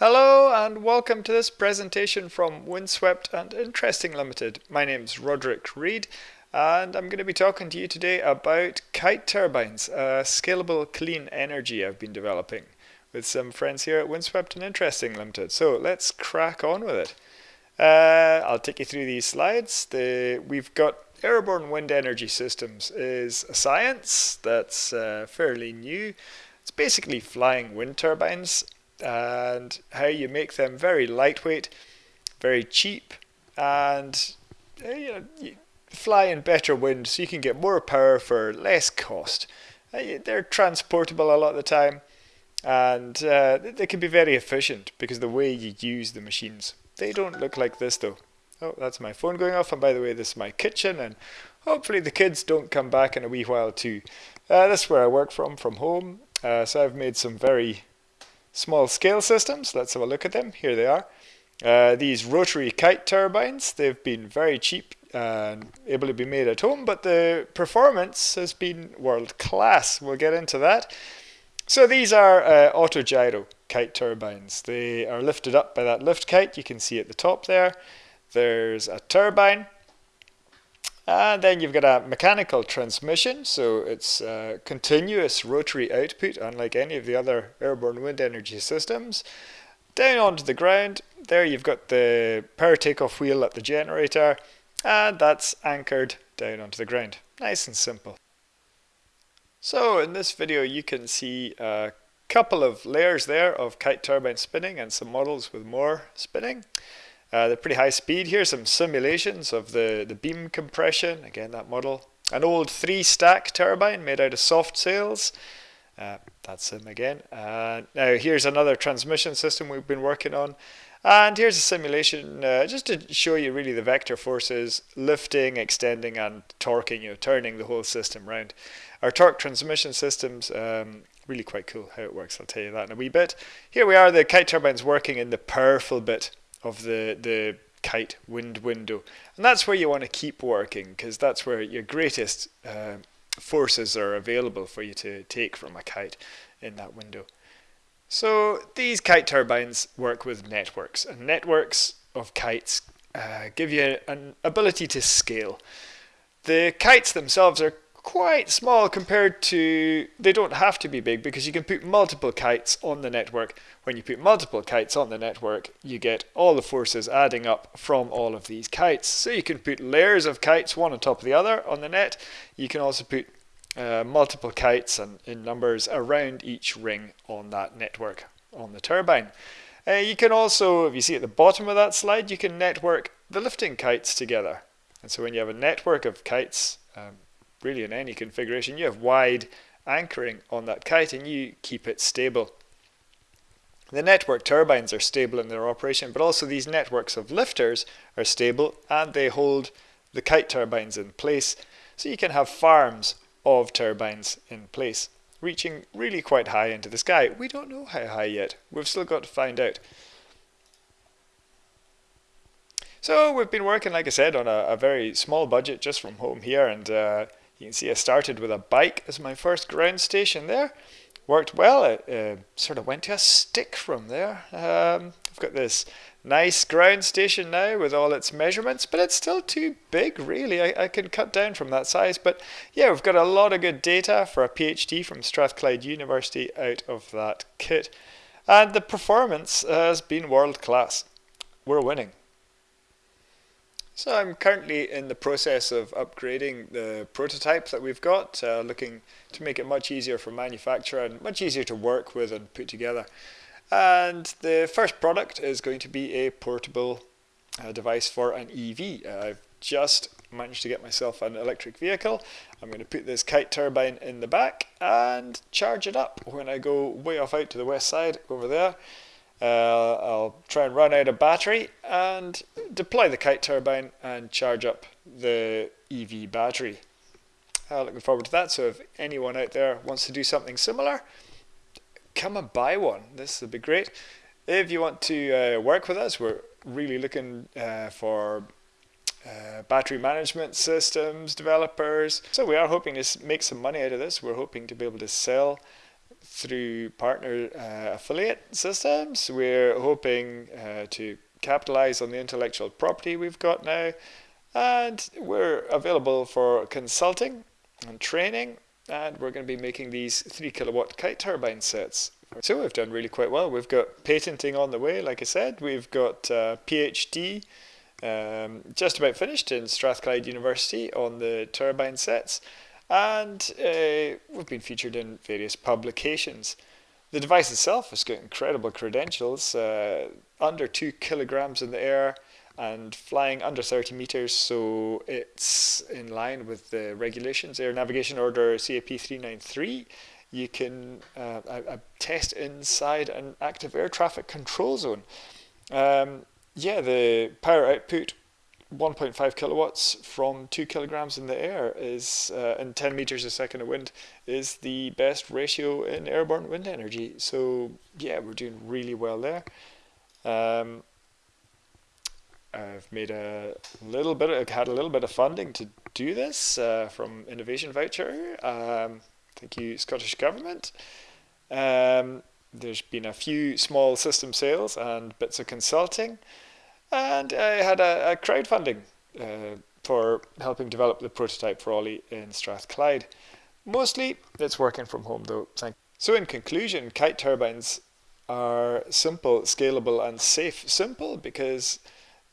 Hello and welcome to this presentation from Windswept and Interesting Limited. My name is Roderick Read and I'm going to be talking to you today about kite turbines, a scalable clean energy I've been developing with some friends here at Windswept and Interesting Limited. So let's crack on with it. Uh, I'll take you through these slides. The, we've got airborne wind energy systems is a science that's uh, fairly new. It's basically flying wind turbines and how you make them very lightweight, very cheap, and uh, you know, you fly in better wind so you can get more power for less cost. Uh, they're transportable a lot of the time, and uh, they can be very efficient because the way you use the machines. They don't look like this though. Oh, that's my phone going off, and by the way, this is my kitchen, and hopefully the kids don't come back in a wee while too. Uh, this is where I work from, from home. Uh, so I've made some very small scale systems. Let's have a look at them. Here they are. Uh, these rotary kite turbines, they've been very cheap and able to be made at home, but the performance has been world class. We'll get into that. So these are uh, autogyro kite turbines. They are lifted up by that lift kite. You can see at the top there. There's a turbine and then you've got a mechanical transmission, so it's a continuous rotary output, unlike any of the other airborne wind energy systems. Down onto the ground, there you've got the power takeoff wheel at the generator, and that's anchored down onto the ground. Nice and simple. So in this video you can see a couple of layers there of kite turbine spinning and some models with more spinning. Uh, they're pretty high speed. here, some simulations of the, the beam compression. Again, that model. An old three stack turbine made out of soft sails. Uh, that's him again. Uh, now here's another transmission system we've been working on. And here's a simulation uh, just to show you really the vector forces lifting, extending and torquing, you know, turning the whole system around. Our torque transmission systems, um, really quite cool how it works. I'll tell you that in a wee bit. Here we are, the kite turbines working in the powerful bit of the, the kite wind window. And that's where you want to keep working because that's where your greatest uh, forces are available for you to take from a kite in that window. So these kite turbines work with networks and networks of kites uh, give you an ability to scale. The kites themselves are quite small compared to, they don't have to be big because you can put multiple kites on the network. When you put multiple kites on the network, you get all the forces adding up from all of these kites. So you can put layers of kites one on top of the other on the net. You can also put uh, multiple kites and in numbers around each ring on that network on the turbine. Uh, you can also, if you see at the bottom of that slide, you can network the lifting kites together. And so when you have a network of kites, um, really in any configuration, you have wide anchoring on that kite and you keep it stable. The network turbines are stable in their operation, but also these networks of lifters are stable and they hold the kite turbines in place. So you can have farms of turbines in place, reaching really quite high into the sky. We don't know how high yet. We've still got to find out. So we've been working, like I said, on a, a very small budget just from home here and uh, you can see I started with a bike as my first ground station there. Worked well, it uh, sort of went to a stick from there. Um, I've got this nice ground station now with all its measurements, but it's still too big really. I, I can cut down from that size, but yeah, we've got a lot of good data for a PhD from Strathclyde University out of that kit. And the performance has been world class. We're winning. So I'm currently in the process of upgrading the prototype that we've got, uh, looking to make it much easier for manufacture and much easier to work with and put together. And the first product is going to be a portable uh, device for an EV. Uh, I've just managed to get myself an electric vehicle. I'm going to put this kite turbine in the back and charge it up when I go way off out to the west side over there. Uh, I'll try and run out a battery and deploy the kite turbine and charge up the EV battery. Uh, looking forward to that. So if anyone out there wants to do something similar, come and buy one. This would be great. If you want to uh, work with us, we're really looking uh, for uh, battery management systems developers. So we are hoping to make some money out of this. We're hoping to be able to sell through partner uh, affiliate systems. We're hoping uh, to capitalize on the intellectual property we've got now. And we're available for consulting and training. And we're going to be making these 3 kilowatt kite turbine sets. So we've done really quite well. We've got patenting on the way, like I said. We've got uh, PhD um, just about finished in Strathclyde University on the turbine sets and uh, we've been featured in various publications. The device itself has got incredible credentials, uh, under 2 kilograms in the air and flying under 30 meters, so it's in line with the regulations, Air Navigation Order CAP 393. You can uh, test inside an active air traffic control zone. Um, yeah, the power output 1.5 kilowatts from 2 kilograms in the air is uh, and 10 meters a second of wind is the best ratio in airborne wind energy. So yeah we're doing really well there. Um, I've made a little bit of, had a little bit of funding to do this uh, from innovation voucher um, thank you Scottish Government. Um, there's been a few small system sales and bits of consulting and I had a, a crowdfunding uh, for helping develop the prototype for Ollie in Strathclyde. Mostly it's working from home though. So in conclusion, kite turbines are simple, scalable and safe. Simple because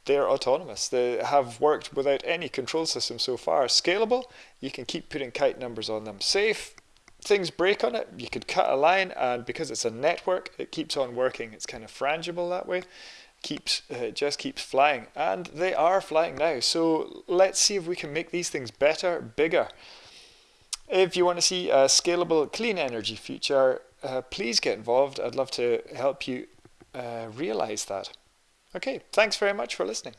they're autonomous. They have worked without any control system so far. Scalable, you can keep putting kite numbers on them. Safe, things break on it, you could cut a line and because it's a network, it keeps on working. It's kind of frangible that way keeps uh, just keeps flying and they are flying now. So let's see if we can make these things better bigger. If you want to see a scalable clean energy future uh, please get involved. I'd love to help you uh, realize that. Okay thanks very much for listening